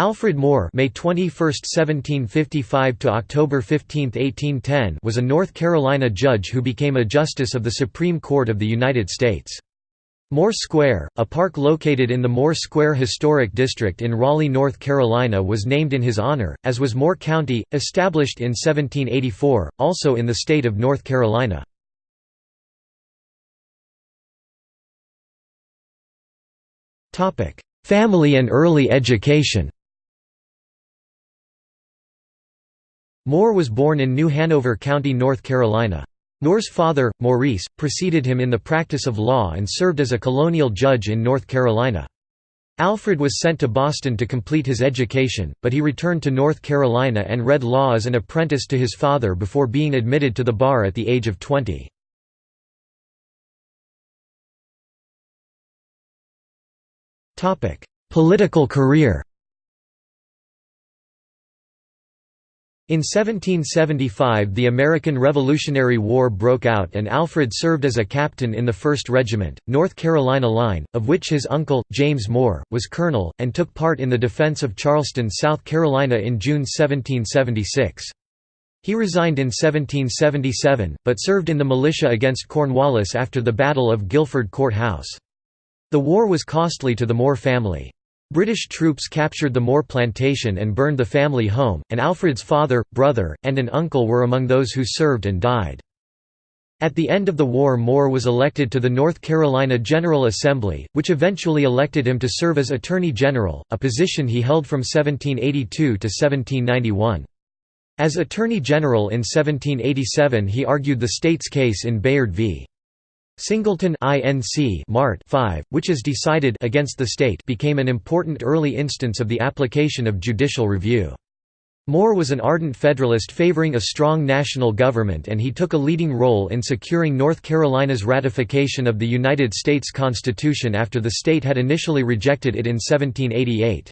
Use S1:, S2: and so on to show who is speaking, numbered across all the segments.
S1: Alfred Moore May 21, 1755 to October 15, 1810 was a North Carolina judge who became a justice of the Supreme Court of the United States. Moore Square, a park located in the Moore Square Historic District in Raleigh, North Carolina was named in his honor, as was Moore County, established in 1784, also in the state of North Carolina. Family and early education Moore was born in New Hanover County, North Carolina. Moore's father, Maurice, preceded him in the practice of law and served as a colonial judge in North Carolina. Alfred was sent to Boston to complete his education, but he returned to North Carolina and read law as an apprentice to his father before being admitted to the bar at the age of 20. Political career In 1775 the American Revolutionary War broke out and Alfred served as a captain in the 1st Regiment, North Carolina Line, of which his uncle, James Moore, was colonel, and took part in the defense of Charleston, South Carolina in June 1776. He resigned in 1777, but served in the militia against Cornwallis after the Battle of Guilford Court House. The war was costly to the Moore family. British troops captured the Moore plantation and burned the family home, and Alfred's father, brother, and an uncle were among those who served and died. At the end of the war Moore was elected to the North Carolina General Assembly, which eventually elected him to serve as Attorney General, a position he held from 1782 to 1791. As Attorney General in 1787 he argued the state's case in Bayard v. Singleton Inc. Mart 5, which is decided against the state became an important early instance of the application of judicial review. Moore was an ardent Federalist favoring a strong national government and he took a leading role in securing North Carolina's ratification of the United States Constitution after the state had initially rejected it in 1788.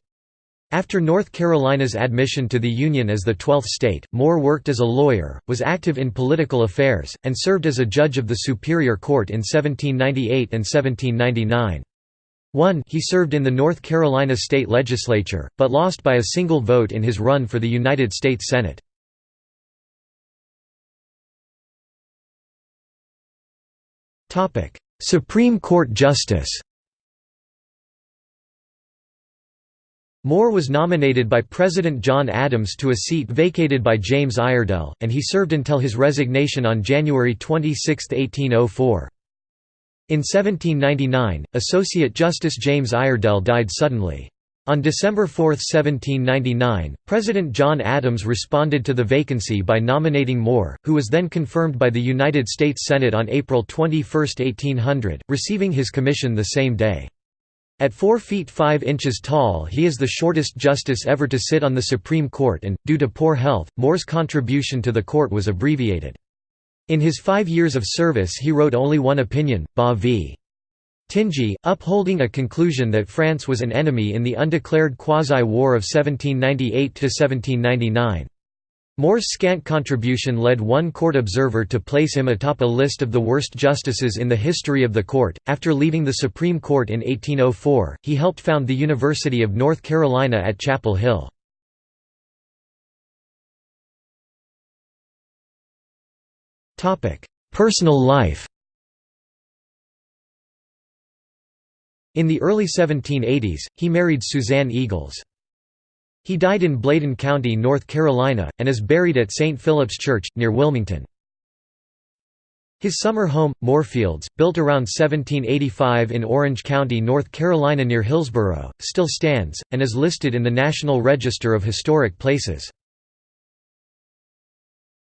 S1: After North Carolina's admission to the Union as the twelfth state, Moore worked as a lawyer, was active in political affairs, and served as a judge of the Superior Court in 1798 and 1799. 1 He served in the North Carolina state legislature, but lost by a single vote in his run for the United States Senate. Supreme Court Justice Moore was nominated by President John Adams to a seat vacated by James Iredell, and he served until his resignation on January 26, 1804. In 1799, Associate Justice James Iredell died suddenly. On December 4, 1799, President John Adams responded to the vacancy by nominating Moore, who was then confirmed by the United States Senate on April 21, 1800, receiving his commission the same day. At 4 feet 5 inches tall he is the shortest justice ever to sit on the Supreme Court and, due to poor health, Moore's contribution to the court was abbreviated. In his five years of service he wrote only one opinion, Bas v. Tingey, upholding a conclusion that France was an enemy in the undeclared quasi-war of 1798–1799. Moore's scant contribution led one court observer to place him atop a list of the worst justices in the history of the court. After leaving the Supreme Court in 1804, he helped found the University of North Carolina at Chapel Hill. Personal life In the early 1780s, he married Suzanne Eagles. He died in Bladen County, North Carolina, and is buried at St. Philip's Church, near Wilmington. His summer home, Moorfields, built around 1785 in Orange County, North Carolina near Hillsborough, still stands, and is listed in the National Register of Historic Places.